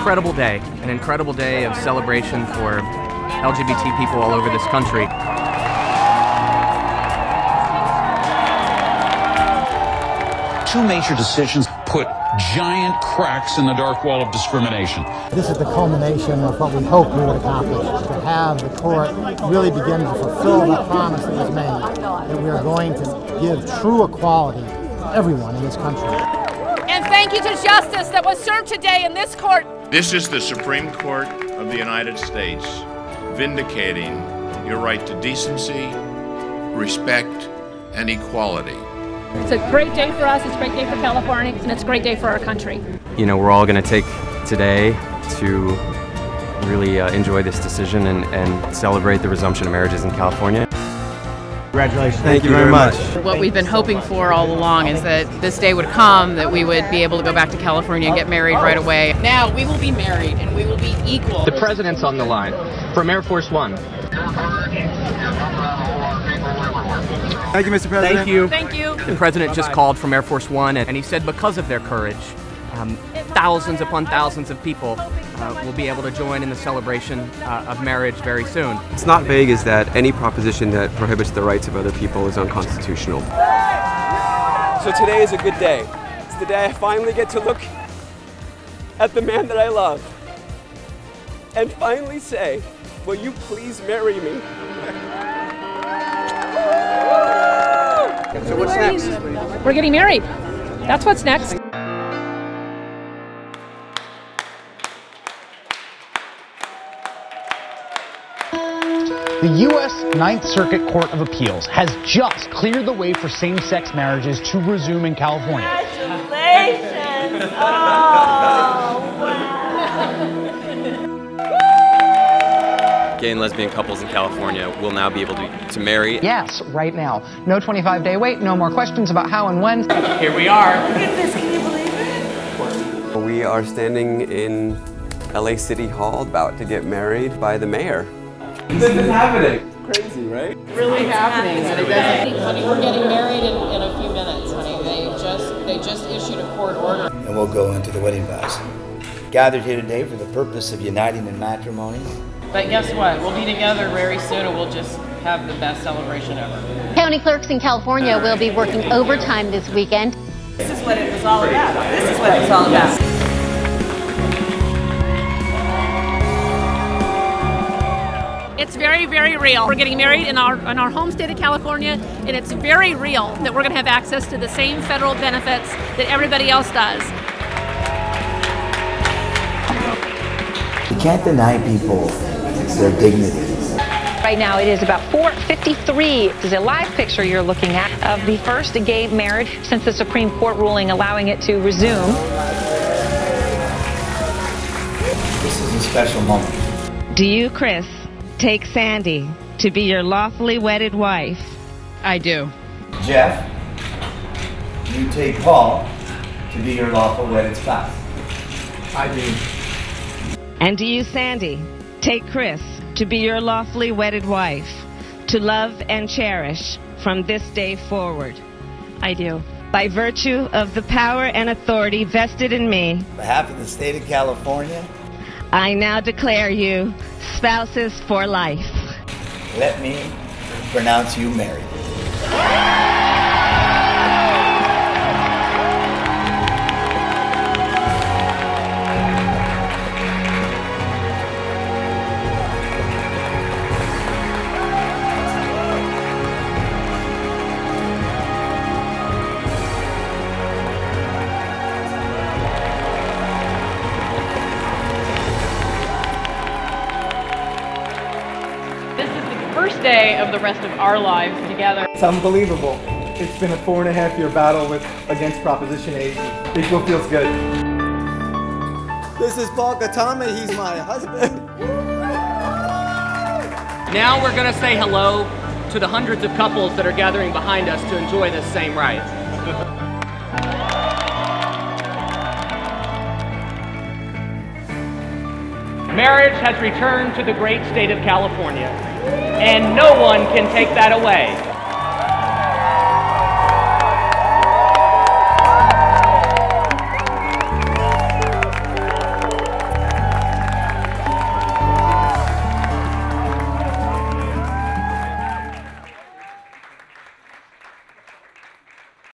incredible day, an incredible day of celebration for LGBT people all over this country. Two major decisions put giant cracks in the dark wall of discrimination. This is the culmination of what we hoped we would accomplish, to have the court really begin to fulfill the promise that was made, that we are going to give true equality to everyone in this country. And thank you to justice that was served today in this court. This is the Supreme Court of the United States vindicating your right to decency, respect, and equality. It's a great day for us, it's a great day for California, and it's a great day for our country. You know, we're all going to take today to really uh, enjoy this decision and, and celebrate the resumption of marriages in California. Congratulations. Thank, Thank you, you very much. much. What we've been hoping for all along is that this day would come, that we would be able to go back to California and get married right away. Now we will be married and we will be equal. The president's on the line from Air Force One. Thank you, Mr. President. Thank you. Thank you. The president just called from Air Force One, and he said because of their courage, um, thousands upon thousands of people uh, will be able to join in the celebration uh, of marriage very soon. It's not vague is that any proposition that prohibits the rights of other people is unconstitutional. So today is a good day. It's the day I finally get to look at the man that I love and finally say, will you please marry me? So what's next? We're getting married. That's what's next. The U.S. Ninth Circuit Court of Appeals has just cleared the way for same-sex marriages to resume in California. Congratulations! Oh, Gay and lesbian couples in California will now be able to, to marry. Yes, right now. No 25-day wait, no more questions about how and when. Here we are. Look at this, can you believe it? We are standing in LA City Hall about to get married by the mayor. This is happening. Crazy, right? Really happening. And honey, we're getting married in, in a few minutes, honey. They just they just issued a court order. And we'll go into the wedding vows. Gathered here today for the purpose of uniting in matrimony. But guess what? We'll be together very soon and we'll just have the best celebration ever. County clerks in California will be working overtime this weekend. This is what it was all about. This is what it was all about. It's very, very real. We're getting married in our in our home state of California, and it's very real that we're going to have access to the same federal benefits that everybody else does. You can't deny people their dignity. Right now it is about 4.53. This is a live picture you're looking at of the first gay marriage since the Supreme Court ruling allowing it to resume. This is a special moment. Do you, Kris, take Sandy to be your lawfully wedded wife? I do. Jeff, you take Paul to be your lawful wedded spouse. I do. And do you, Sandy, take Kris to be your lawfully wedded wife, to love and cherish from this day forward? I do. By virtue of the power and authority vested in me, On behalf of the state of California, I now declare you spouses for life. let me pronounce you married. First day of the rest of our lives together. It's unbelievable. It's been a four and a half year battle with against Proposition 8. Equal feels good. This is Paul Katami. He's my husband. Now we're going to say hello to the hundreds of couples that are gathering behind us to enjoy this same rite. Marriage has returned to the great state of California, and no one can take that away.